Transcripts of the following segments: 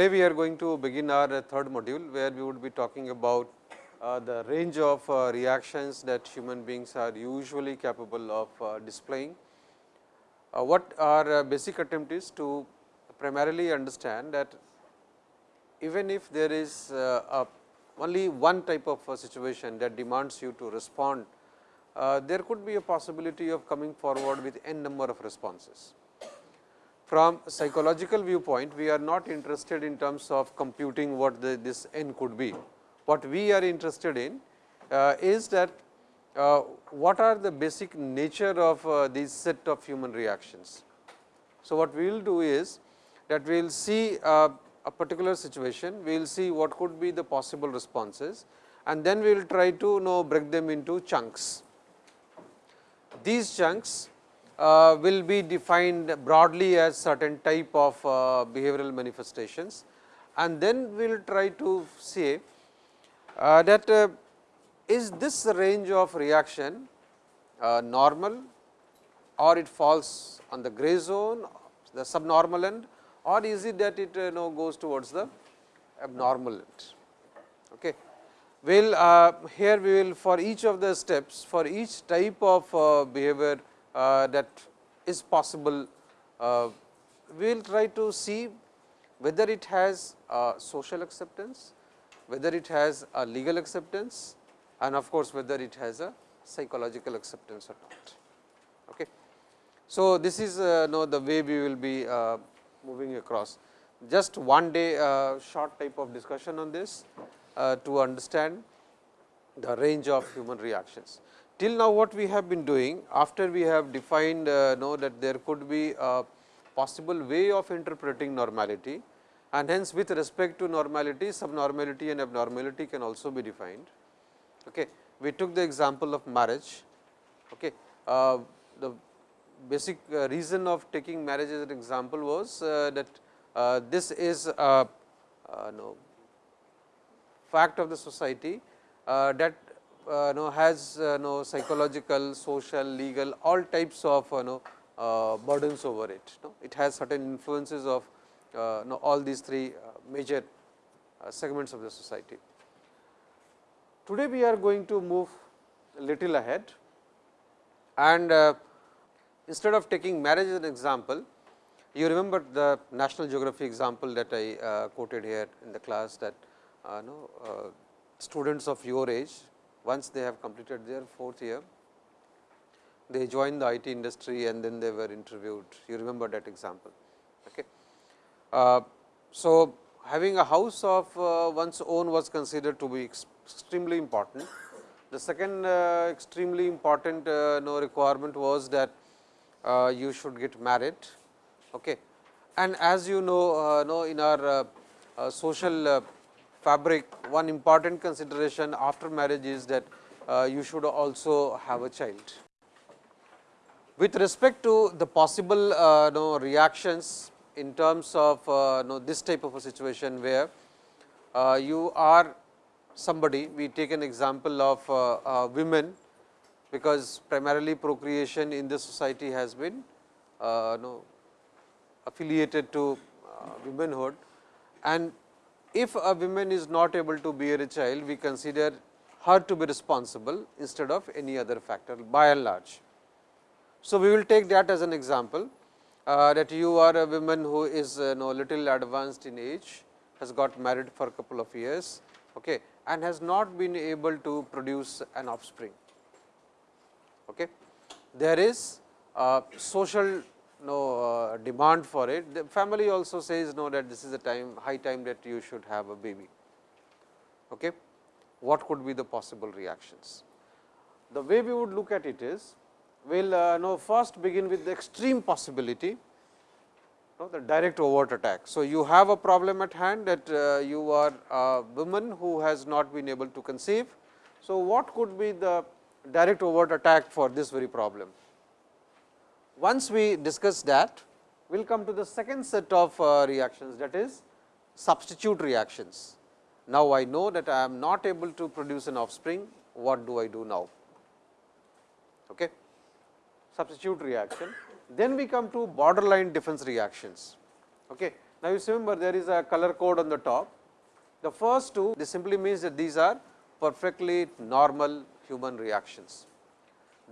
Today, we are going to begin our uh, third module, where we would be talking about uh, the range of uh, reactions that human beings are usually capable of uh, displaying. Uh, what our uh, basic attempt is to primarily understand that even if there is only one type of situation that demands you to respond, there could be a possibility of coming forward with n number of responses. From psychological viewpoint, we are not interested in terms of computing what the, this n could be. What we are interested in uh, is that uh, what are the basic nature of uh, these set of human reactions. So, what we will do is that we will see uh, a particular situation, we will see what could be the possible responses and then we will try to you know break them into chunks. These chunks uh, will be defined broadly as certain type of uh, behavioral manifestations and then we will try to say uh, that uh, is this range of reaction uh, normal or it falls on the gray zone, the subnormal end or is it that it you know goes towards the abnormal end. Okay. We will uh, here we will for each of the steps for each type of uh, behavior uh, that is possible. Uh, we will try to see whether it has social acceptance, whether it has a legal acceptance and of course, whether it has a psychological acceptance or not. Okay. So, this is uh, know the way we will be uh, moving across. Just one day uh, short type of discussion on this uh, to understand the range of human reactions. Till now what we have been doing after we have defined uh, know that there could be a possible way of interpreting normality and hence with respect to normality subnormality and abnormality can also be defined. Okay. We took the example of marriage. Okay. Uh, the basic uh, reason of taking marriage as an example was uh, that uh, this is a no, fact of the society uh, that uh, know has uh, know psychological, social, legal all types of uh, know uh, burdens over it. No? It has certain influences of uh, know all these three uh, major uh, segments of the society. Today, we are going to move a little ahead and uh, instead of taking marriage as an example, you remember the National Geography example that I quoted here in the class that know, students of your age once they have completed their fourth year, they join the IT industry and then they were interviewed. You remember that example. Okay. Uh, so, having a house of uh, one's own was considered to be extremely important. The second uh, extremely important uh, no requirement was that uh, you should get married. Okay. And as you know, uh, know in our social fabric, one important consideration after marriage is that uh, you should also have a child. With respect to the possible uh, know, reactions in terms of uh, know, this type of a situation where uh, you are somebody, we take an example of uh, uh, women, because primarily procreation in this society has been know, affiliated to womanhood and if a woman is not able to bear a child, we consider her to be responsible instead of any other factor by and large. So, we will take that as an example uh, that you are a woman who is uh, know, little advanced in age, has got married for a couple of years okay, and has not been able to produce an offspring. Okay. There is a social no uh, demand for it. The family also says no that this is the time high time that you should have a baby. Okay. What could be the possible reactions? The way we would look at it is, we will uh, know first begin with the extreme possibility, the direct overt attack. So, you have a problem at hand that uh, you are a woman who has not been able to conceive. So, what could be the direct overt attack for this very problem? Once we discuss that, we will come to the second set of uh, reactions that is substitute reactions. Now, I know that I am not able to produce an offspring, what do I do now? Okay. Substitute reaction. Then we come to borderline defense reactions. Okay. Now, you remember there is a color code on the top. The first two this simply means that these are perfectly normal human reactions.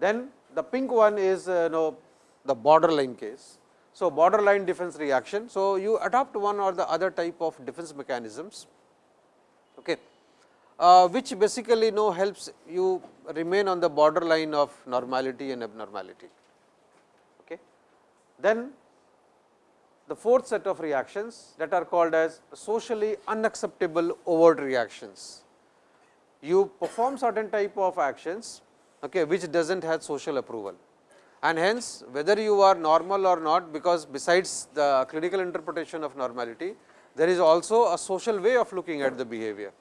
Then the pink one is uh, you know the borderline case. So, borderline defense reaction. So, you adopt one or the other type of defense mechanisms okay, uh, which basically you know helps you remain on the borderline of normality and abnormality. Okay. Then the fourth set of reactions that are called as socially unacceptable overt reactions. You perform certain type of actions okay, which does not have social approval and hence whether you are normal or not because besides the clinical interpretation of normality, there is also a social way of looking at the behavior.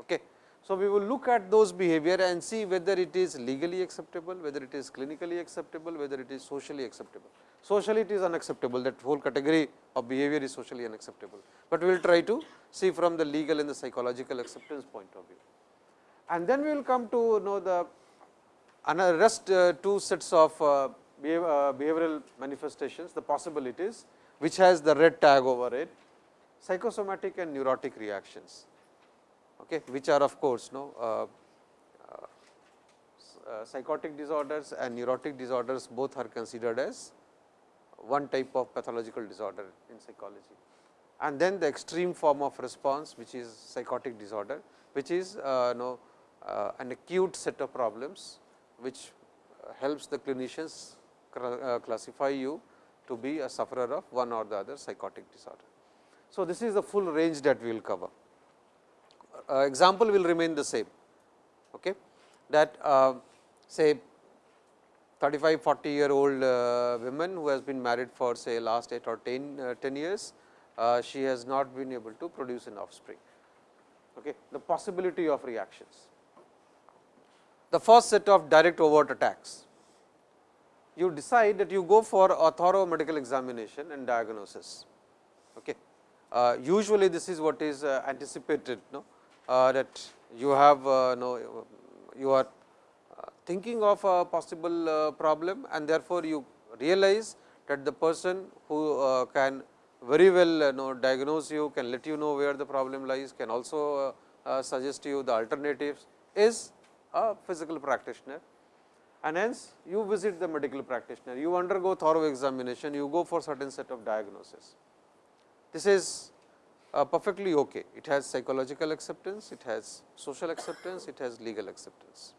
Okay. So, we will look at those behavior and see whether it is legally acceptable, whether it is clinically acceptable, whether it is socially acceptable. Socially it is unacceptable that whole category of behavior is socially unacceptable, but we will try to see from the legal and the psychological acceptance point of view. And then we will come to know the another rest uh, two sets of uh, uh, behavioral manifestations, the possibilities which has the red tag over it, psychosomatic and neurotic reactions okay, which are of course, no psychotic disorders and neurotic disorders both are considered as one type of pathological disorder in psychology. And then the extreme form of response which is psychotic disorder, which is uh, no, uh, an acute set of problems, which helps the clinicians uh, classify you to be a sufferer of one or the other psychotic disorder. So, this is the full range that we will cover uh, example will remain the same okay, that uh, say 35 40 year old uh, women who has been married for say last 8 or 10, uh, 10 years, uh, she has not been able to produce an offspring. Okay. The possibility of reactions. The first set of direct overt attacks, you decide that you go for a thorough medical examination and diagnosis. Okay. Uh, usually, this is what is uh, anticipated no? Uh, that you have uh, no you are uh, thinking of a possible problem and therefore, you realize that the person who can very well know diagnose you, can let you know where the problem lies, can also suggest you the alternatives is a physical practitioner and hence you visit the medical practitioner, you undergo thorough examination, you go for certain set of diagnosis. This is uh, perfectly okay. It has psychological acceptance, it has social acceptance, it has legal acceptance.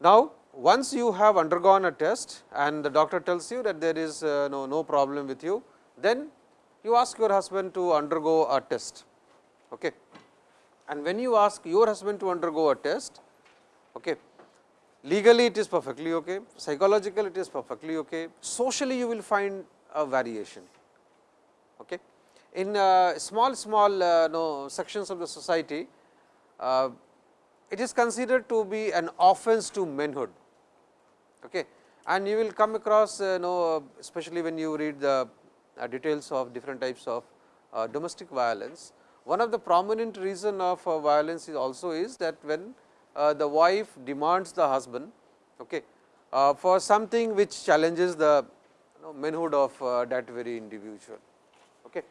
Now, once you have undergone a test and the doctor tells you that there is uh, no, no problem with you, then you ask your husband to undergo a test. Okay. And when you ask your husband to undergo a test, okay, legally it is perfectly okay, psychological it is perfectly okay, socially you will find a variation. Okay in uh, small small uh, sections of the society, uh, it is considered to be an offense to manhood. Okay. And you will come across uh, know especially when you read the uh, details of different types of uh, domestic violence. One of the prominent reason of uh, violence is also is that when uh, the wife demands the husband okay, uh, for something which challenges the you know, manhood of that very individual. Okay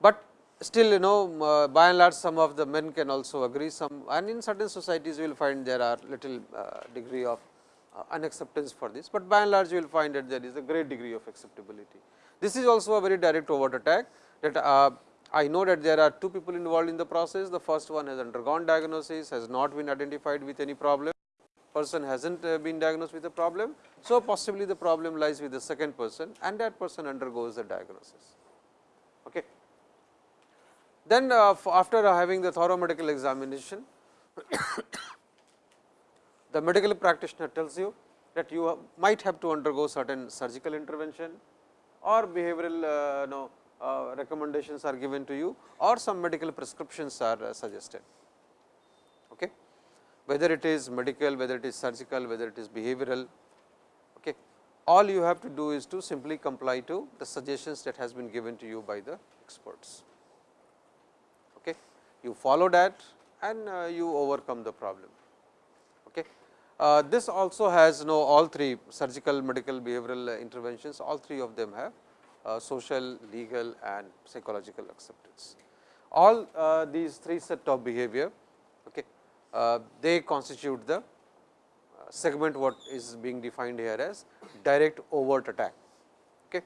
but still you know uh, by and large some of the men can also agree some and in certain societies you will find there are little uh, degree of uh, unacceptance for this, but by and large you will find that there is a great degree of acceptability. This is also a very direct overt attack that I know that there are two people involved in the process. The first one has undergone diagnosis, has not been identified with any problem, person has not uh, been diagnosed with a problem. So, possibly the problem lies with the second person and that person undergoes the diagnosis. Okay. Then uh, after having the thorough medical examination, the medical practitioner tells you that you might have to undergo certain surgical intervention or behavioral uh, no, uh, recommendations are given to you or some medical prescriptions are uh, suggested. Okay. Whether it is medical, whether it is surgical, whether it is behavioral, okay. all you have to do is to simply comply to the suggestions that has been given to you by the experts Okay. you follow that and uh, you overcome the problem. Okay. Uh, this also has no all three surgical, medical, behavioral interventions, all three of them have uh, social, legal and psychological acceptance. All uh, these three set of behavior okay, uh, they constitute the uh, segment what is being defined here as direct overt attack. Okay.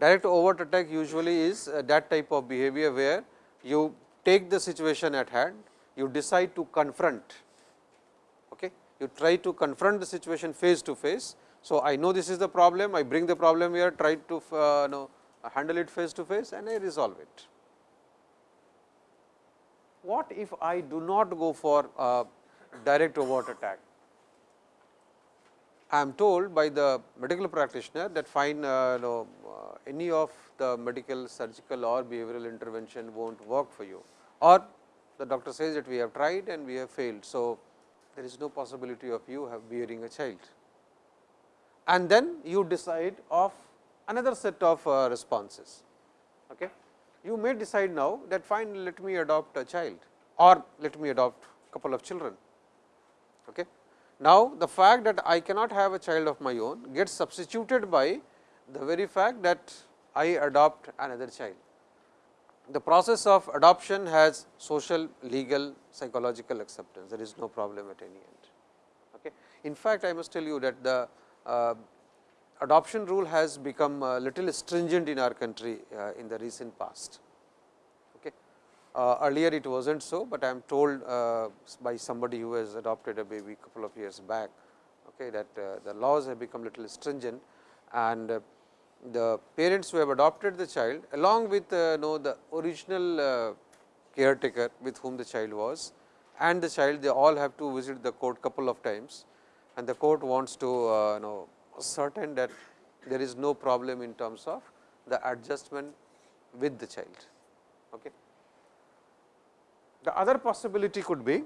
Direct overt attack usually is uh, that type of behavior where you take the situation at hand, you decide to confront, okay. you try to confront the situation face to face. So, I know this is the problem, I bring the problem here, try to uh, know, handle it face to face and I resolve it. What if I do not go for direct overt attack? I am told by the medical practitioner that fine uh, know, uh, any of the medical, surgical or behavioral intervention will not work for you or the doctor says that we have tried and we have failed. So, there is no possibility of you have bearing a child and then you decide of another set of uh, responses. Okay. You may decide now that fine let me adopt a child or let me adopt a couple of children. Okay. Now, the fact that I cannot have a child of my own gets substituted by the very fact that I adopt another child. The process of adoption has social, legal, psychological acceptance, there is no problem at any end. Okay. In fact, I must tell you that the adoption rule has become a little stringent in our country uh, in the recent past. Okay. Uh, earlier it was not so, but I am told uh, by somebody who has adopted a baby couple of years back okay, that uh, the laws have become little stringent and uh, the parents who have adopted the child along with uh, know the original uh, caretaker with whom the child was and the child they all have to visit the court couple of times and the court wants to uh, know certain that there is no problem in terms of the adjustment with the child. Okay. The other possibility could be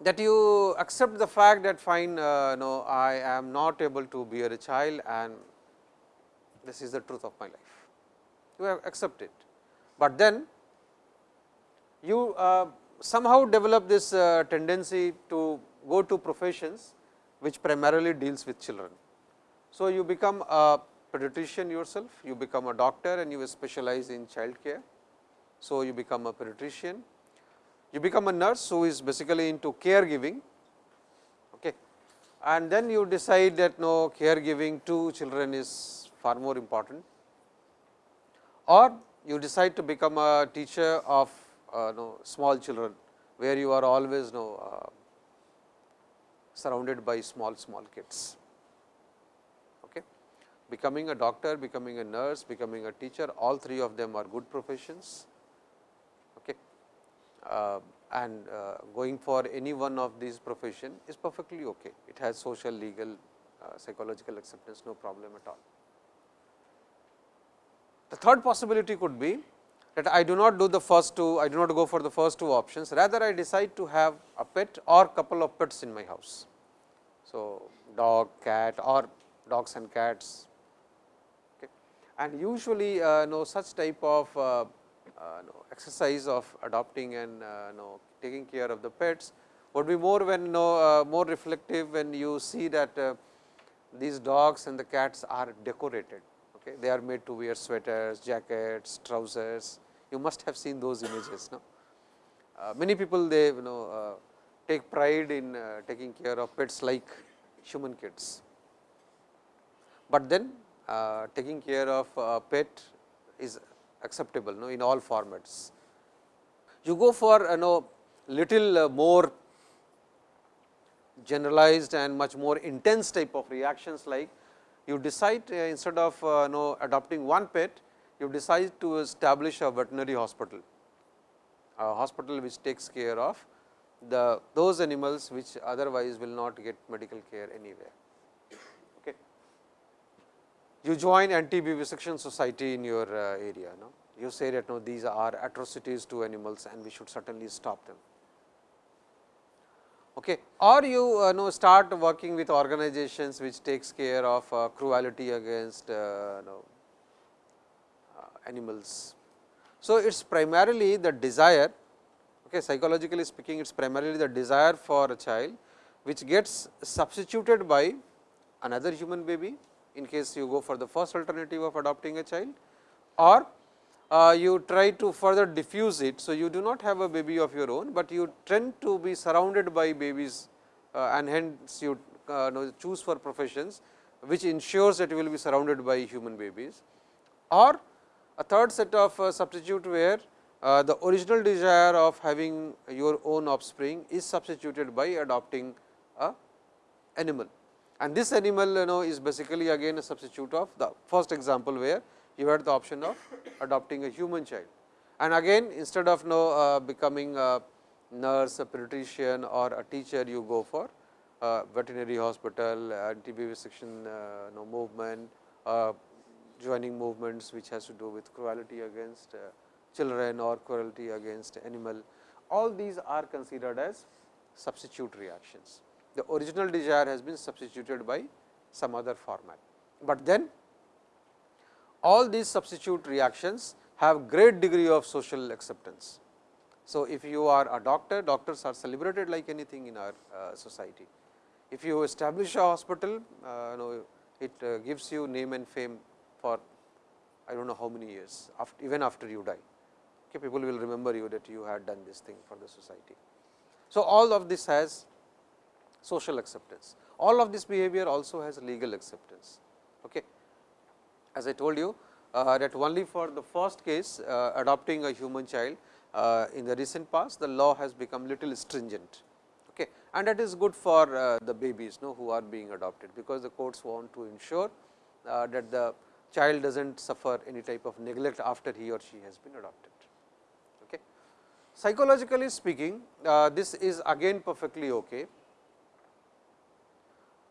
that you accept the fact that fine uh, no I am not able to bear a child and this is the truth of my life. You have accepted, but then you uh, somehow develop this uh, tendency to go to professions which primarily deals with children. So, you become a pediatrician yourself, you become a doctor and you specialize in child care. So, you become a pediatrician, you become a nurse who is basically into caregiving okay. and then you decide that no caregiving to children is far more important or you decide to become a teacher of uh, no, small children, where you are always no, uh, surrounded by small small kids. Okay. Becoming a doctor, becoming a nurse, becoming a teacher, all three of them are good professions. Okay. Uh, and uh, going for any one of these profession is perfectly okay. It has social, legal, uh, psychological acceptance, no problem at all. The third possibility could be that I do not do the first two, I do not go for the first two options, rather I decide to have a pet or couple of pets in my house. So, dog, cat or dogs and cats. Okay. And usually, uh, know such type of uh, uh, know, exercise of adopting and uh, know, taking care of the pets would be more when know, uh, more reflective when you see that uh, these dogs and the cats are decorated. Okay. They are made to wear sweaters, jackets, trousers. You must have seen those images. No? many people they you know take pride in uh, taking care of pets like human kids. But then uh, taking care of a pet is acceptable no, in all formats. You go for you know little uh, more generalized and much more intense type of reactions like you decide uh, instead of uh, know adopting one pet, you decide to establish a veterinary hospital, a hospital which takes care of the those animals which otherwise will not get medical care anywhere. Okay. You join anti vivisection society in your uh, area, no? you say that no, these are atrocities to animals and we should certainly stop them. Okay. Or you uh, know start working with organizations which takes care of uh, cruelty against uh, know, uh, animals. So, it is primarily the desire Okay, psychologically speaking, it is primarily the desire for a child, which gets substituted by another human baby in case you go for the first alternative of adopting a child or uh, you try to further diffuse it. So, you do not have a baby of your own, but you tend to be surrounded by babies uh, and hence you uh, know, choose for professions which ensures that you will be surrounded by human babies or a third set of uh, substitute where uh, the original desire of having your own offspring is substituted by adopting a animal. And this animal you know is basically again a substitute of the first example, where you had the option of adopting a human child. And again instead of know, uh, becoming a nurse, a pediatrician or a teacher, you go for uh, veterinary hospital, anti-vivisection uh, know, movement, uh, joining movements which has to do with cruelty against children or cruelty against animal. All these are considered as substitute reactions. The original desire has been substituted by some other format, but then all these substitute reactions have great degree of social acceptance. So, if you are a doctor, doctors are celebrated like anything in our uh, society. If you establish a hospital, uh, know, it uh, gives you name and fame for I do not know how many years, after, even after you die. Okay, people will remember you that you had done this thing for the society. So, all of this has social acceptance. All of this behavior also has legal acceptance. Okay. As I told you uh, that only for the first case uh, adopting a human child uh, in the recent past, the law has become little stringent. Okay. And that is good for uh, the babies no, who are being adopted, because the courts want to ensure uh, that the child does not suffer any type of neglect after he or she has been adopted. Psychologically speaking, uh, this is again perfectly okay.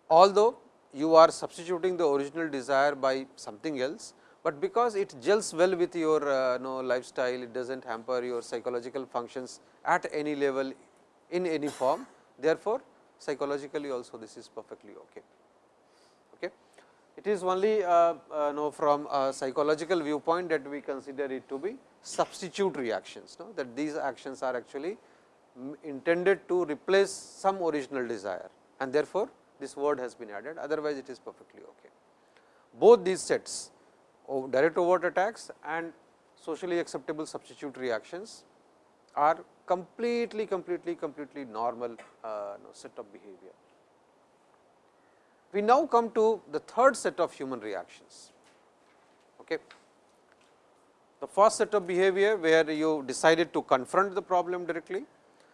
Although you are substituting the original desire by something else, but because it gels well with your uh, know, lifestyle, it does not hamper your psychological functions at any level in any form. Therefore, psychologically also this is perfectly okay. It is only uh, uh, know from a psychological viewpoint that we consider it to be substitute reactions, no? that these actions are actually intended to replace some original desire and therefore, this word has been added otherwise it is perfectly okay. Both these sets of direct overt attacks and socially acceptable substitute reactions are completely, completely, completely normal uh, no, set of behavior. We now come to the third set of human reactions. Okay. The first set of behavior where you decided to confront the problem directly,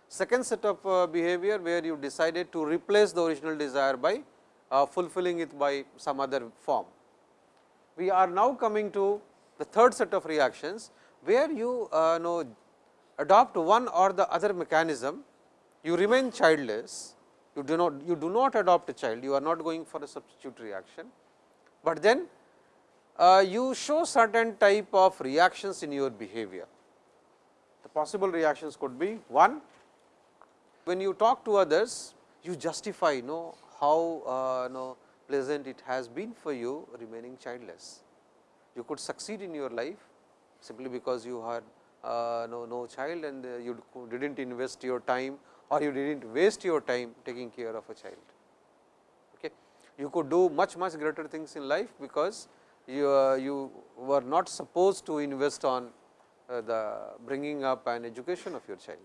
second set of uh, behavior where you decided to replace the original desire by uh, fulfilling it by some other form. We are now coming to the third set of reactions, where you uh, know adopt one or the other mechanism, you remain childless, you do not you do not adopt a child, you are not going for a substitute reaction, but then uh, you show certain type of reactions in your behavior. The possible reactions could be one, when you talk to others, you justify you know how uh, know, pleasant it has been for you remaining childless. You could succeed in your life simply because you had uh, no, no child and uh, you did not invest your time or you did not waste your time taking care of a child. Okay. You could do much much greater things in life, because you, uh, you were not supposed to invest on uh, the bringing up and education of your child.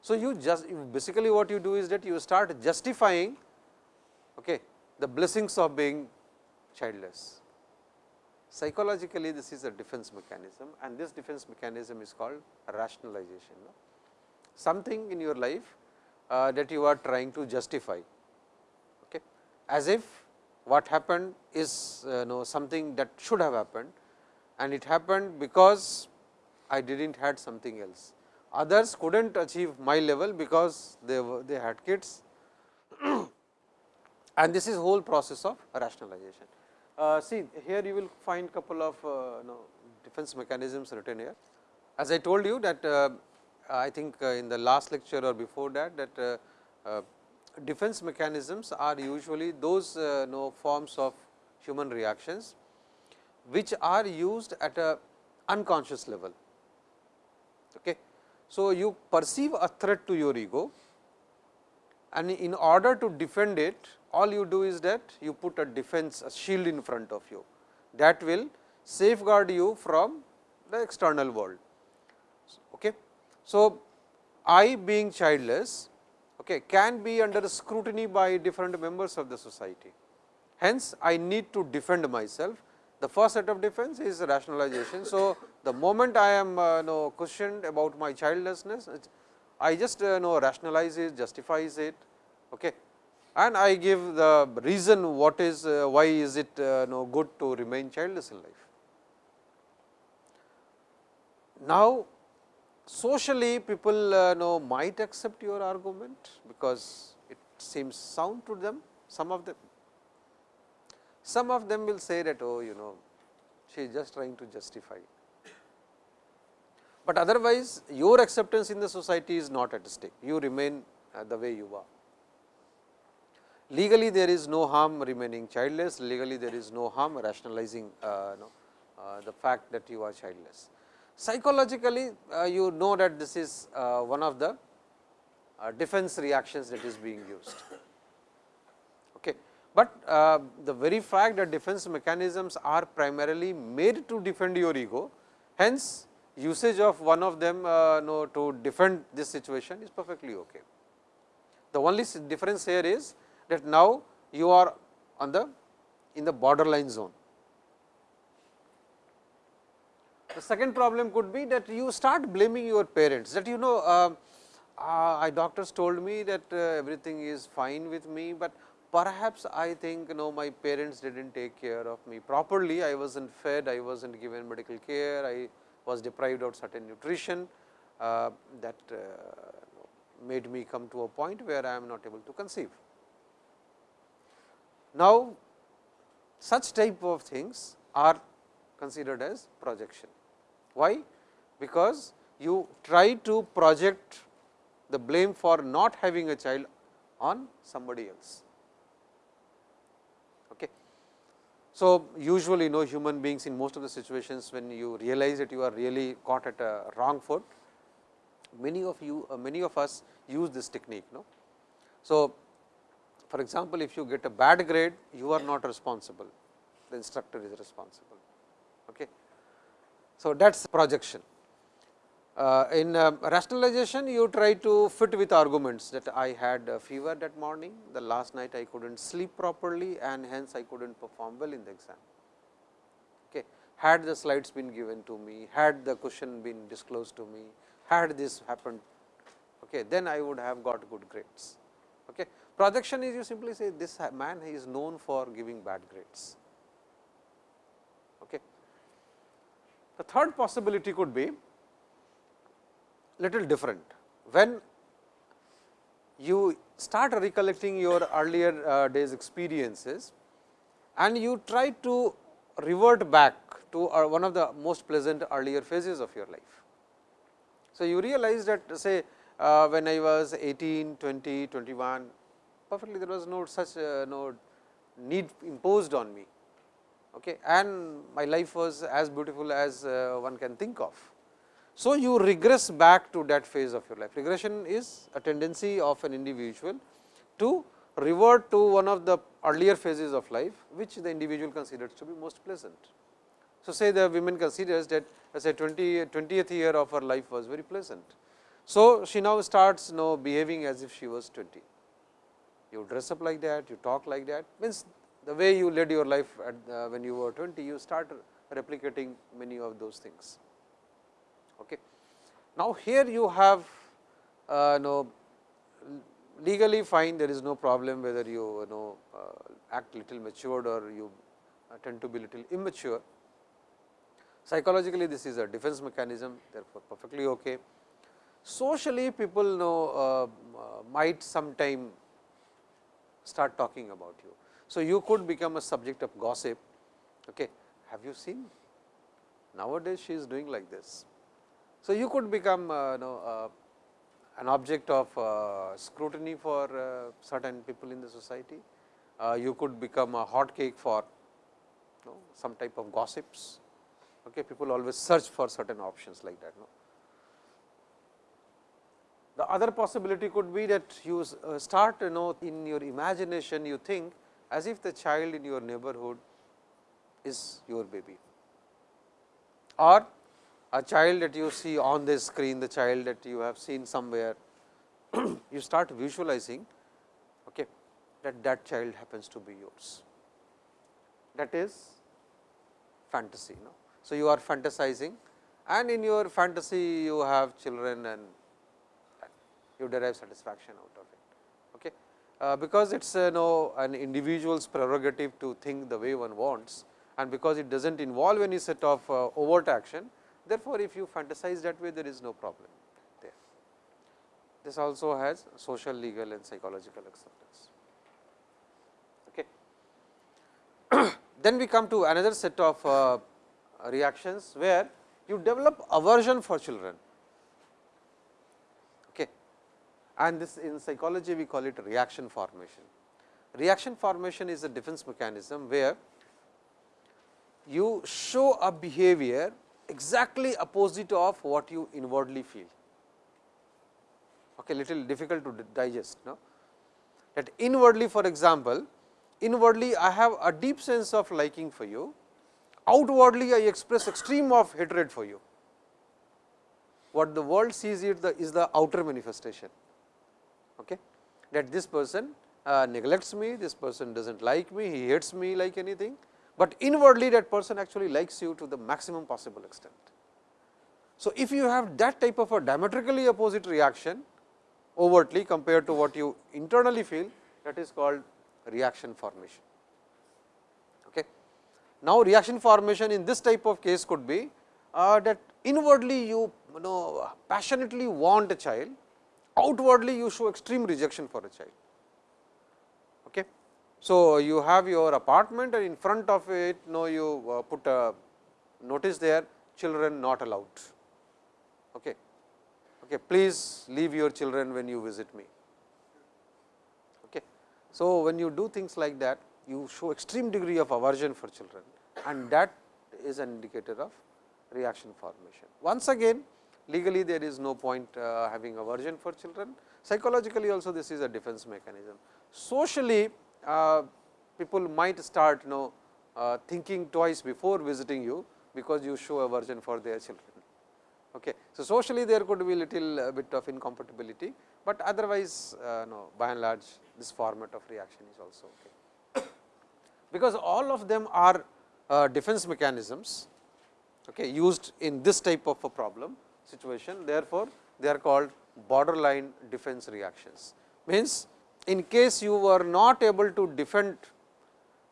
So, you just basically what you do is that you start justifying okay, the blessings of being childless. Psychologically, this is a defense mechanism and this defense mechanism is called rationalization. No? Something in your life uh, that you are trying to justify, okay, as if what happened is uh, know something that should have happened and it happened because I did not had something else. Others could not achieve my level because they were they had kids and this is whole process of rationalization. Uh, see here you will find couple of uh, know, defense mechanisms written here. As I told you that uh, I think uh, in the last lecture or before that that uh, uh, defense mechanisms are usually those know, forms of human reactions, which are used at a unconscious level. Okay. So, you perceive a threat to your ego and in order to defend it all you do is that you put a defense a shield in front of you that will safeguard you from the external world. So, I being childless okay, can be under scrutiny by different members of the society. Hence, I need to defend myself. The first set of defense is rationalization. So, the moment I am uh, know, questioned about my childlessness, I just uh, know rationalize it, justifies it okay. and I give the reason what is uh, why is it uh, know, good to remain childless in life. Now, socially people uh, know might accept your argument, because it seems sound to them some of them. Some of them will say that oh you know she is just trying to justify. But otherwise your acceptance in the society is not at stake, you remain uh, the way you are. Legally there is no harm remaining childless, legally there is no harm rationalizing uh, no, uh, the fact that you are childless. Psychologically, uh, you know that this is uh, one of the uh, defense reactions that is being used. Okay. But uh, the very fact that defense mechanisms are primarily made to defend your ego, hence usage of one of them uh, know, to defend this situation is perfectly okay. The only difference here is that now you are on the in the borderline zone. The second problem could be that you start blaming your parents that you know uh, uh, doctors told me that uh, everything is fine with me, but perhaps I think you know my parents did not take care of me properly. I was not fed, I was not given medical care, I was deprived of certain nutrition uh, that uh, made me come to a point where I am not able to conceive. Now, such type of things are considered as projection. Why? Because you try to project the blame for not having a child on somebody else. Okay. So, usually no human beings in most of the situations when you realize that you are really caught at a wrong foot, many of you uh, many of us use this technique. No? So, for example, if you get a bad grade, you are not responsible, the instructor is responsible. So, that is projection. Uh, in uh, rationalization, you try to fit with arguments that I had a fever that morning, the last night I could not sleep properly and hence I could not perform well in the exam. Okay. Had the slides been given to me, had the question been disclosed to me, had this happened, okay, then I would have got good grades. Okay. Projection is you simply say this man is known for giving bad grades. Okay. The third possibility could be little different. When you start recollecting your earlier uh, days experiences and you try to revert back to uh, one of the most pleasant earlier phases of your life. So, you realize that say uh, when I was 18, 20, 21, perfectly there was no such uh, no need imposed on me okay, and my life was as beautiful as uh, one can think of. So, you regress back to that phase of your life. Regression is a tendency of an individual to revert to one of the earlier phases of life, which the individual considers to be most pleasant. So, say the women considers that as a 20, 20th year of her life was very pleasant. So, she now starts you know behaving as if she was 20 you dress up like that, you talk like that means the way you led your life at, uh, when you were 20, you start replicating many of those things. Okay. Now, here you have uh, no legally fine there is no problem whether you, you know uh, act little matured or you uh, tend to be little immature. Psychologically this is a defense mechanism therefore, perfectly okay. Socially people know uh, uh, might sometime start talking about you. So, you could become a subject of gossip. Okay. Have you seen nowadays she is doing like this. So, you could become uh, know, uh, an object of uh, scrutiny for uh, certain people in the society. Uh, you could become a hot cake for you know, some type of gossips. Okay. People always search for certain options like that. The other possibility could be that you uh, start you know in your imagination you think as if the child in your neighborhood is your baby or a child that you see on the screen, the child that you have seen somewhere, you start visualizing okay, that that child happens to be yours. That is fantasy. No? So, you are fantasizing and in your fantasy you have children and you derive satisfaction out of because it is uh, know an individual's prerogative to think the way one wants and because it does not involve any set of uh, overt action. Therefore, if you fantasize that way there is no problem there. This also has social, legal and psychological acceptance. Okay. then we come to another set of uh, reactions, where you develop aversion for children okay. And this in psychology we call it reaction formation. Reaction formation is a defense mechanism, where you show a behavior exactly opposite of what you inwardly feel. Okay, little difficult to digest. No? That inwardly for example, inwardly I have a deep sense of liking for you, outwardly I express extreme of hatred for you. What the world sees it the, is the outer manifestation, okay? that this person uh, neglects me, this person does not like me, he hates me like anything, but inwardly that person actually likes you to the maximum possible extent. So, if you have that type of a diametrically opposite reaction overtly compared to what you internally feel that is called reaction formation. Okay. Now, reaction formation in this type of case could be uh, that inwardly you, you know passionately want a child, outwardly you show extreme rejection for a child. Okay. So, you have your apartment and in front of it you know you uh, put a notice there children not allowed. Okay. Okay. Please leave your children when you visit me. Okay. So, when you do things like that you show extreme degree of aversion for children and that is an indicator of reaction formation. Once again legally there is no point uh, having aversion for children, psychologically also this is a defense mechanism. Socially uh, people might start you know uh, thinking twice before visiting you, because you show aversion for their children. Okay. So, socially there could be a little uh, bit of incompatibility, but otherwise uh, no by and large this format of reaction is also okay. because all of them are uh, defense mechanisms okay, used in this type of a problem situation. Therefore, they are called borderline defense reactions. Means in case you were not able to defend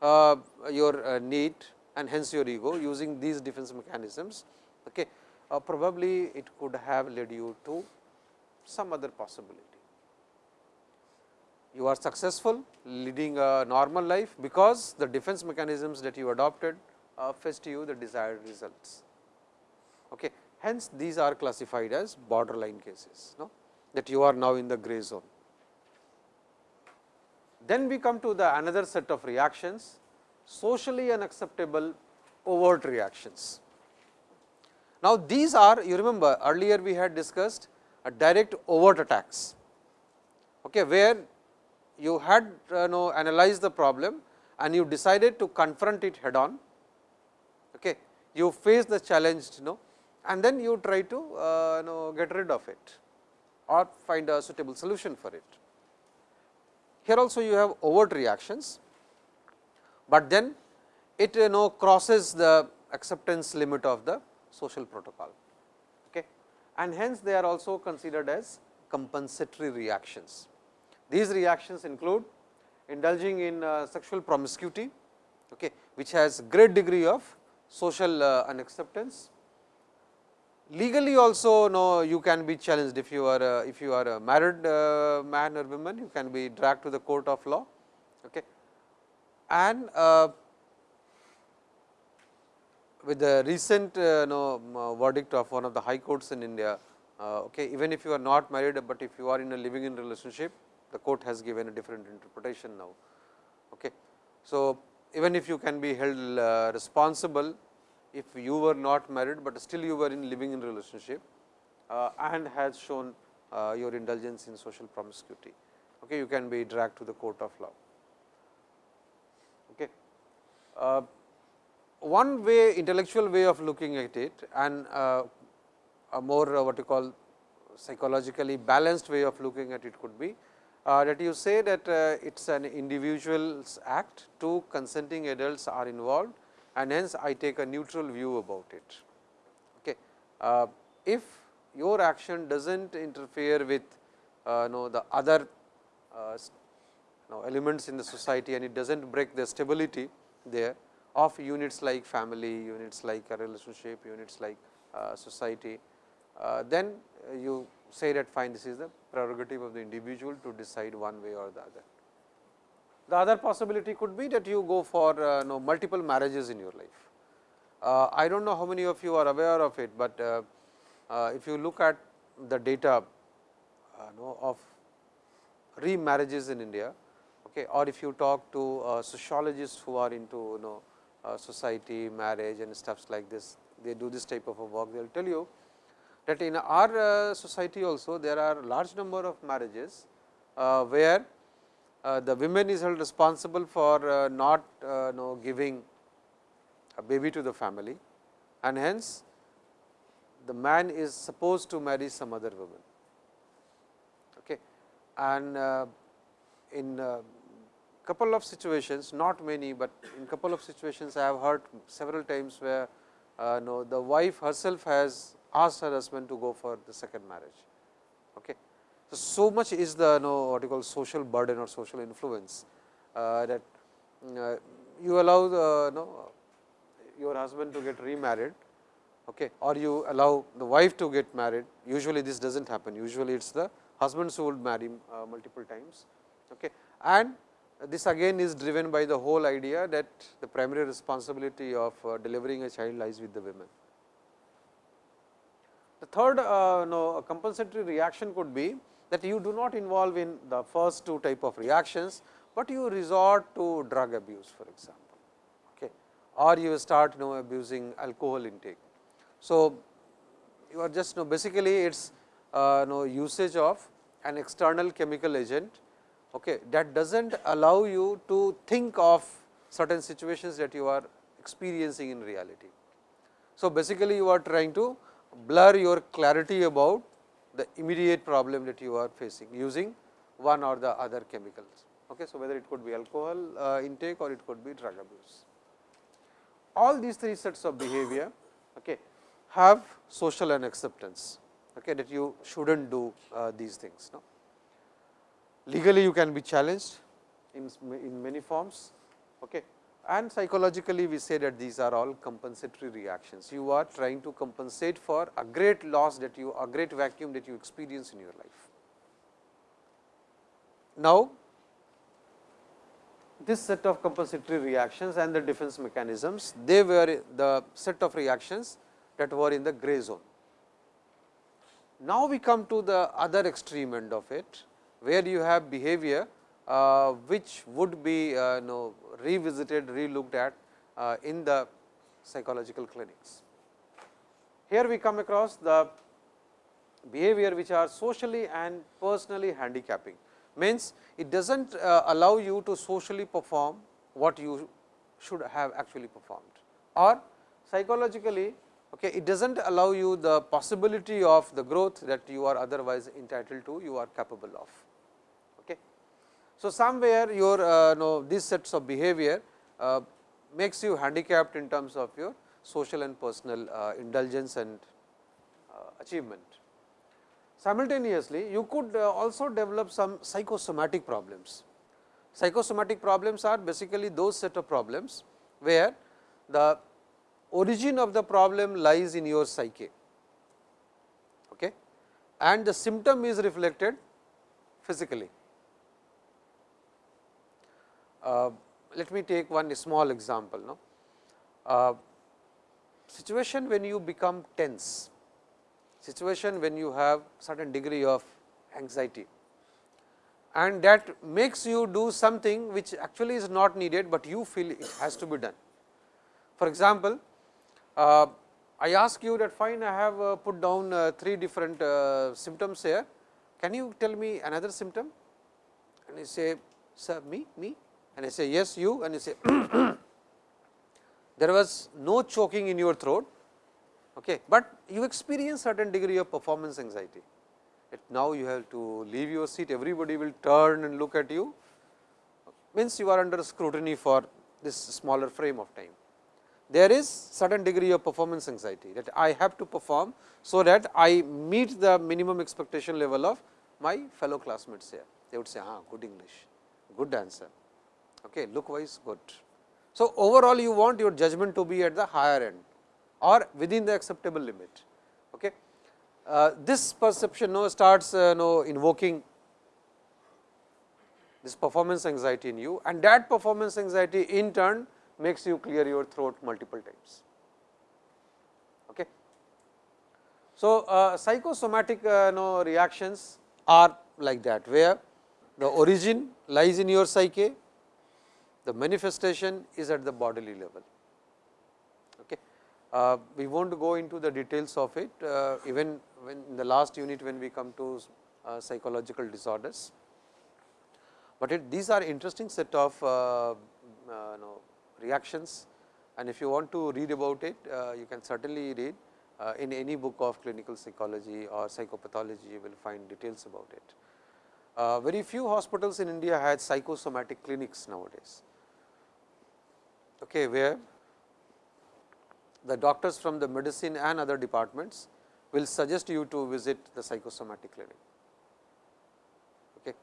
uh, your uh, need and hence your ego using these defense mechanisms, okay, uh, probably it could have led you to some other possibility. You are successful leading a normal life, because the defense mechanisms that you adopted uh, fetched you the desired results. Okay. Hence, these are classified as borderline cases no? that you are now in the gray zone. Then we come to the another set of reactions socially unacceptable overt reactions. Now, these are you remember earlier we had discussed a direct overt attacks, okay, where you had uh, know analyzed the problem and you decided to confront it head on. Okay. You face the challenge you know and then you try to uh, you know get rid of it or find a suitable solution for it. Here also you have overt reactions, but then it you know crosses the acceptance limit of the social protocol okay. and hence they are also considered as compensatory reactions. These reactions include indulging in uh, sexual promiscuity okay, which has great degree of social uh, unacceptance legally also no you can be challenged if you are a, if you are a married uh, man or woman you can be dragged to the court of law okay and uh, with the recent uh, verdict of one of the high courts in India uh, okay even if you are not married, but if you are in a living in relationship the court has given a different interpretation now. Okay. So, even if you can be held uh, responsible if you were not married, but still you were in living in relationship uh, and has shown uh, your indulgence in social promiscuity. Okay, you can be dragged to the court of law. Okay. Uh, one way intellectual way of looking at it and uh, a more uh, what you call psychologically balanced way of looking at it could be uh, that you say that it is an individual's act, two consenting adults are involved and hence I take a neutral view about it. Okay. Uh, if your action does not interfere with uh, know, the other uh, know, elements in the society and it does not break the stability there of units like family, units like a relationship, units like uh, society, uh, then you say that fine this is the prerogative of the individual to decide one way or the other. The other possibility could be that you go for uh, know, multiple marriages in your life. Uh, I do not know how many of you are aware of it, but uh, uh if you look at the data uh, know, of remarriages in India, okay, or if you talk to uh, sociologists who are into you know, society, marriage and stuffs like this, they do this type of a work, they will tell you that in our society also there are large number of marriages where the women is held responsible for uh, not uh, know, giving a baby to the family and hence the man is supposed to marry some other woman. Okay. And uh, in uh, couple of situations, not many, but in couple of situations I have heard several times where uh, no, the wife herself has asked her husband to go for the second marriage. So, much is the you know, what you call social burden or social influence uh, that uh, you allow the know, your husband to get remarried okay, or you allow the wife to get married. Usually, this does not happen. Usually, it is the husbands who would marry uh, multiple times. Okay. And this again is driven by the whole idea that the primary responsibility of uh, delivering a child lies with the women. The third uh, no, compensatory reaction could be that you do not involve in the first two type of reactions, but you resort to drug abuse for example, okay, or you start you know abusing alcohol intake. So, you are just you know basically it is uh, you know usage of an external chemical agent okay, that does not allow you to think of certain situations that you are experiencing in reality. So, basically you are trying to blur your clarity about the immediate problem that you are facing using one or the other chemicals. Okay. So, whether it could be alcohol uh, intake or it could be drug abuse. All these three sets of behavior okay, have social and acceptance okay, that you should not do uh, these things. No? Legally you can be challenged in, in many forms. Okay and psychologically we say that these are all compensatory reactions. You are trying to compensate for a great loss that you a great vacuum that you experience in your life. Now, this set of compensatory reactions and the defense mechanisms, they were the set of reactions that were in the gray zone. Now, we come to the other extreme end of it, where you have behavior which would be uh, know, revisited, relooked at uh, in the psychological clinics. Here we come across the behavior which are socially and personally handicapping, means it does not uh, allow you to socially perform what you should have actually performed or psychologically okay, it does not allow you the possibility of the growth that you are otherwise entitled to, you are capable of. So, somewhere your uh, know, these sets of behavior uh, makes you handicapped in terms of your social and personal uh, indulgence and uh, achievement. Simultaneously, you could uh, also develop some psychosomatic problems. Psychosomatic problems are basically those set of problems, where the origin of the problem lies in your psyche okay, and the symptom is reflected physically. Uh, let me take one small example. No? Uh, situation when you become tense, situation when you have certain degree of anxiety and that makes you do something which actually is not needed, but you feel it has to be done. For example, uh, I ask you that fine I have uh, put down uh, three different uh, symptoms here can you tell me another symptom? And you say, sir, me, me, and I say, yes, you, and you say, there was no choking in your throat, okay, but you experience certain degree of performance anxiety. now you have to leave your seat, everybody will turn and look at you, means you are under scrutiny for this smaller frame of time. There is certain degree of performance anxiety that I have to perform, so that I meet the minimum expectation level of my fellow classmates here. They would say, ah, good English, good answer, okay, look wise good. So, overall you want your judgment to be at the higher end or within the acceptable limit. Okay. Uh, this perception no, starts uh, no, invoking this performance anxiety in you and that performance anxiety in turn makes you clear your throat multiple times. Okay. So, uh, psychosomatic uh, no, reactions are like that, where the origin lies in your psyche, the manifestation is at the bodily level. Okay. Uh, we will not go into the details of it, uh, even when in the last unit when we come to uh, psychological disorders, but it, these are interesting set of uh, know, reactions and if you want to read about it, you can certainly read uh, in any book of clinical psychology or psychopathology you will find details about it. Uh, very few hospitals in India had psychosomatic clinics nowadays, okay, where the doctors from the medicine and other departments will suggest you to visit the psychosomatic clinic. Okay.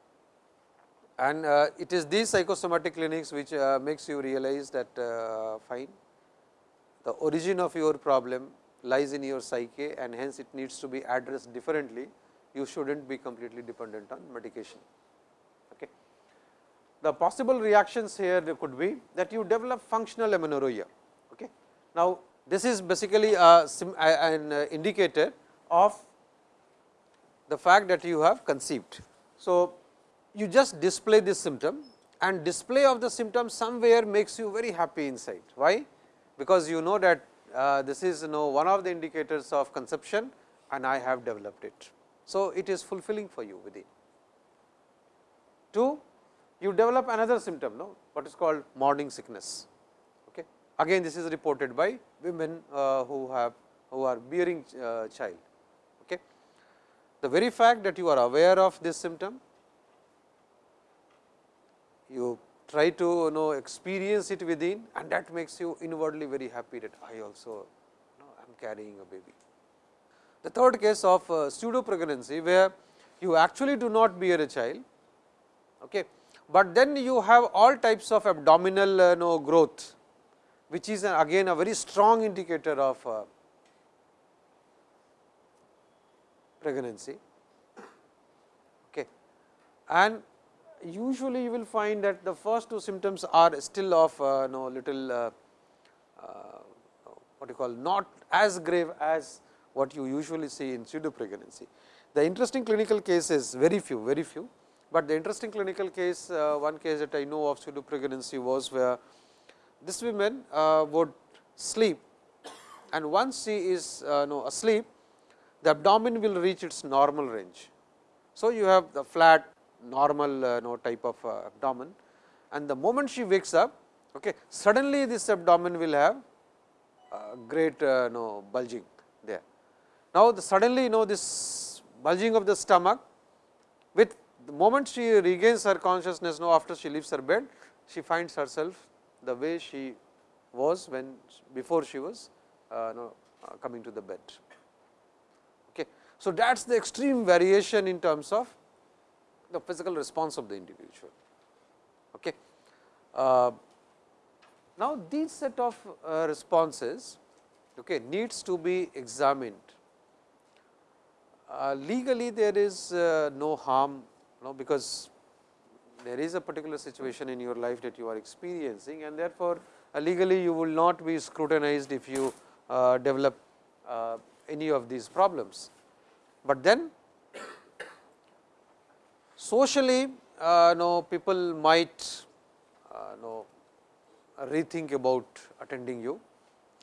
And uh, it is these psychosomatic clinics which uh, makes you realize that uh, fine, the origin of your problem lies in your psyche and hence it needs to be addressed differently, you should not be completely dependent on medication. The possible reactions here could be that you develop functional amenorrhea. Okay. Now, this is basically a, an indicator of the fact that you have conceived. So, you just display this symptom and display of the symptom somewhere makes you very happy inside. Why? Because you know that uh, this is you know one of the indicators of conception and I have developed it. So, it is fulfilling for you within. 2. You develop another symptom, no, what is called morning sickness. Okay. Again, this is reported by women uh, who have who are bearing uh, child. Okay. The very fact that you are aware of this symptom, you try to you know experience it within and that makes you inwardly very happy that I also you know, I am carrying a baby. The third case of uh, pseudo pregnancy where you actually do not bear a child, okay, but then you have all types of abdominal uh, know, growth which is uh, again a very strong indicator of uh, pregnancy. Okay. And usually you will find that the first two symptoms are still of uh, no little uh, uh, what you call not as grave as what you usually see in pseudo pregnancy. The interesting clinical case is very few, very few, but the interesting clinical case, uh, one case that I know of pseudo pregnancy was where this woman uh, would sleep and once she is uh, no asleep, the abdomen will reach its normal range. So, you have the flat normal uh, no type of uh, abdomen and the moment she wakes up okay, suddenly this abdomen will have uh, great uh, no bulging there. Now, the suddenly you know this bulging of the stomach with the moment she regains her consciousness now after she leaves her bed, she finds herself the way she was when before she was uh, uh, coming to the bed. Okay. So, that is the extreme variation in terms of the physical response of the individual. Okay. Uh, now, these set of uh, responses okay, needs to be examined. Uh, legally, there is uh, no harm, no, because there is a particular situation in your life that you are experiencing and therefore, uh, legally you will not be scrutinized if you uh, develop any of these problems. But then Socially, uh, people might uh, know rethink about attending you,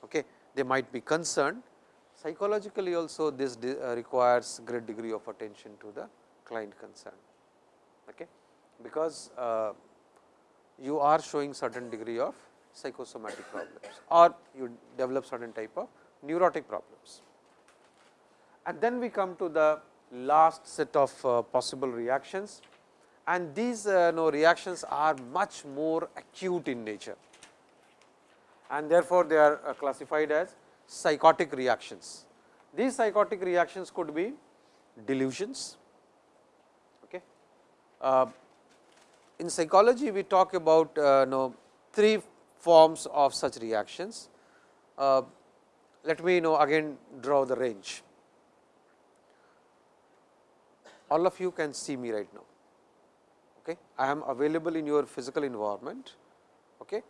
okay. they might be concerned. Psychologically also this uh, requires great degree of attention to the client concerned, okay? Because uh, you are showing certain degree of psychosomatic problems or you develop certain type of neurotic problems. And then we come to the last set of uh, possible reactions and these uh, reactions are much more acute in nature and therefore, they are uh, classified as psychotic reactions. These psychotic reactions could be delusions. Okay. In psychology, we talk about uh, know, three forms of such reactions. Uh, let me know again draw the range. All of you can see me right now. Okay. I am available in your physical environment okay.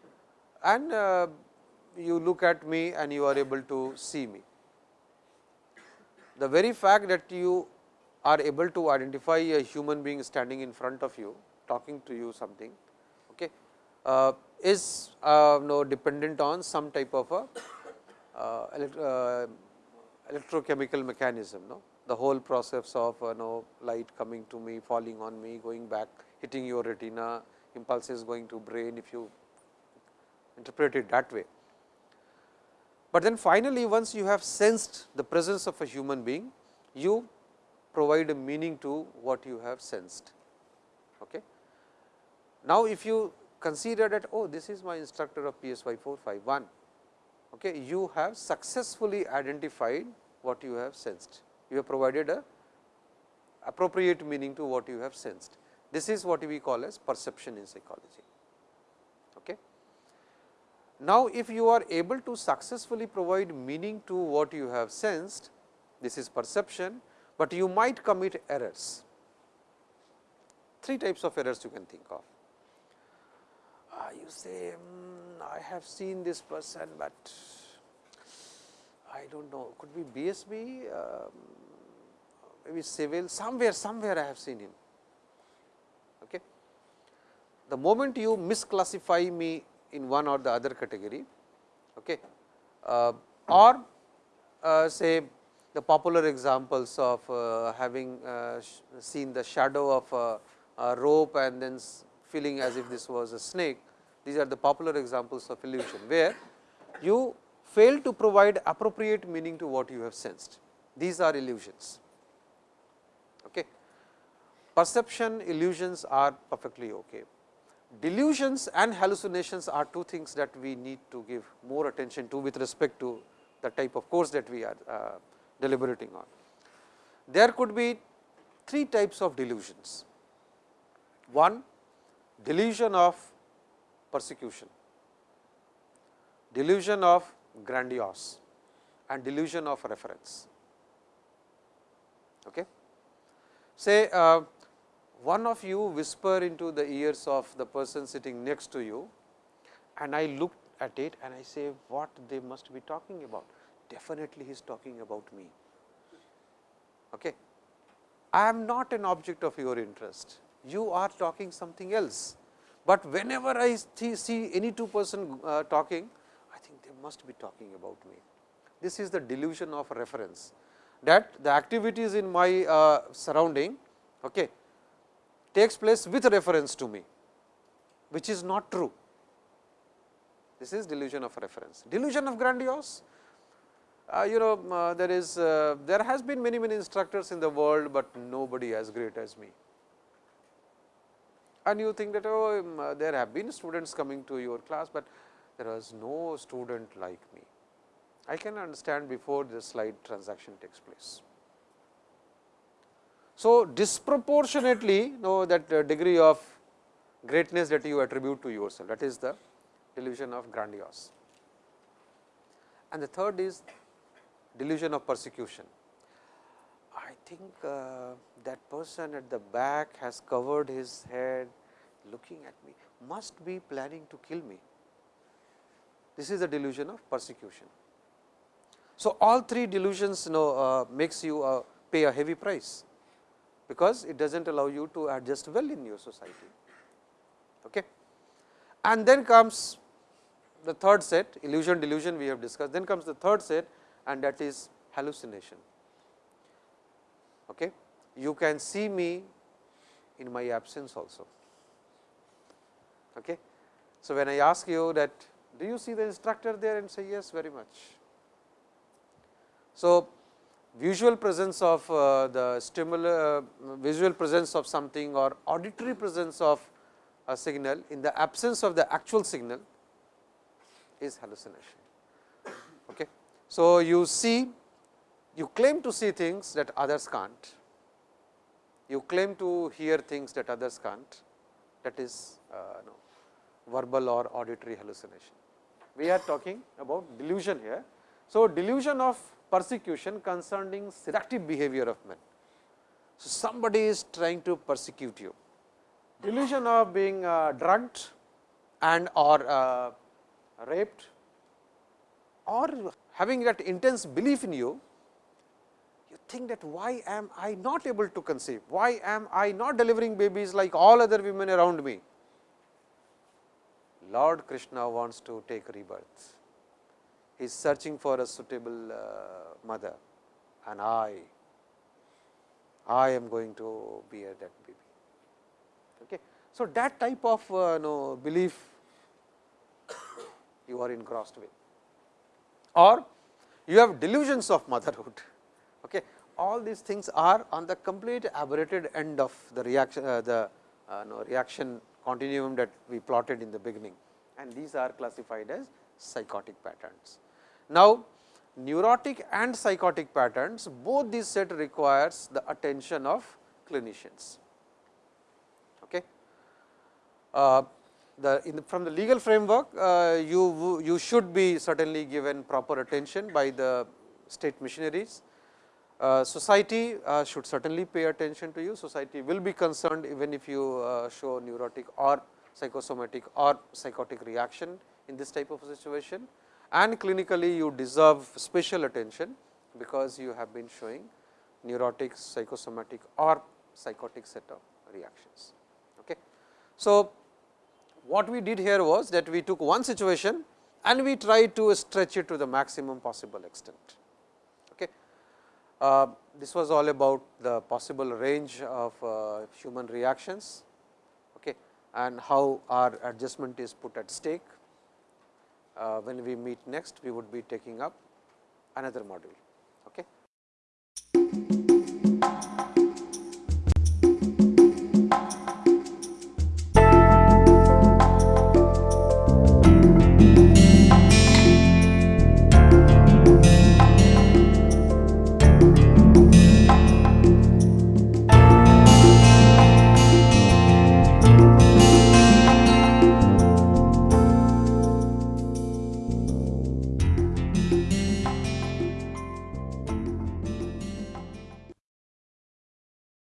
and uh, you look at me and you are able to see me. The very fact that you are able to identify a human being standing in front of you, talking to you something, okay, uh, is uh, no dependent on some type of a uh, uh, electrochemical mechanism. No? The whole process of uh, no light coming to me, falling on me, going back, hitting your retina, impulses going to brain if you interpret it that way. But then finally, once you have sensed the presence of a human being, you provide a meaning to what you have sensed. Okay. Now, if you consider that oh this is my instructor of PSY 451, okay, you have successfully identified what you have sensed. You have provided a appropriate meaning to what you have sensed. This is what we call as perception in psychology. Okay. Now, if you are able to successfully provide meaning to what you have sensed, this is perception, but you might commit errors. Three types of errors you can think of. Uh, you say, mm, I have seen this person, but I do not know, could be BSB, um, maybe civil, somewhere, somewhere I have seen him. Okay. The moment you misclassify me in one or the other category okay. Uh, or uh, say the popular examples of uh, having uh, seen the shadow of a, a, rope and then feeling as if this was a snake. These are the popular examples of illusion, where you fail to provide appropriate meaning to what you have sensed. These are illusions. Okay. Perception illusions are perfectly okay delusions and hallucinations are two things that we need to give more attention to with respect to the type of course that we are uh, deliberating on. There could be three types of delusions. One, delusion of persecution, delusion of grandiose and delusion of reference. Okay. Say uh, one of you whisper into the ears of the person sitting next to you and I look at it and I say what they must be talking about. Definitely he is talking about me. Okay. I am not an object of your interest, you are talking something else, but whenever I see any two person uh, talking, I think they must be talking about me. This is the delusion of reference that the activities in my uh, surrounding okay, takes place with reference to me, which is not true. This is delusion of reference. Delusion of grandiose, uh, you know uh, there is uh, there has been many many instructors in the world, but nobody as great as me. And you think that oh um, uh, there have been students coming to your class, but there was no student like me. I can understand before the slide transaction takes place. So, disproportionately know that uh, degree of greatness that you attribute to yourself that is the delusion of grandiose. And the third is delusion of persecution. I think uh, that person at the back has covered his head looking at me must be planning to kill me. This is the delusion of persecution. So, all three delusions you know uh, makes you uh, pay a heavy price because it does not allow you to adjust well in your society. Okay. And then comes the third set illusion delusion we have discussed, then comes the third set and that is hallucination. Okay. you can see me in my absence also. Okay. So, when I ask you that do you see the instructor there and say yes very much. So, visual presence of uh, the stimulus, uh, visual presence of something or auditory presence of a signal in the absence of the actual signal is hallucination. Okay. So, you see you claim to see things that others can't, you claim to hear things that others can't that is uh, no, verbal or auditory hallucination. We are talking about delusion here. So, delusion of persecution concerning seductive behavior of men. So, somebody is trying to persecute you, delusion of being uh, drugged and or uh, raped or having that intense belief in you, you think that why am I not able to conceive, why am I not delivering babies like all other women around me. Lord Krishna wants to take rebirth he is searching for a suitable uh, mother and I, I am going to bear that baby. Okay. So, that type of uh, no, belief you are engrossed with or you have delusions of motherhood. Okay. All these things are on the complete aberrated end of the reaction, uh, the uh, no, reaction continuum that we plotted in the beginning and these are classified as psychotic patterns. Now, neurotic and psychotic patterns both these set requires the attention of clinicians. Okay. Uh, the, the, from the legal framework uh, you, you should be certainly given proper attention by the state missionaries. Uh, society uh, should certainly pay attention to you, society will be concerned even if you uh, show neurotic or psychosomatic or psychotic reaction in this type of situation and clinically you deserve special attention because you have been showing neurotic, psychosomatic or psychotic set of reactions. Okay. So, what we did here was that we took one situation and we tried to stretch it to the maximum possible extent. Uh, this was all about the possible range of uh, human reactions okay, and how our adjustment is put at stake uh, when we meet next, we would be taking up another module.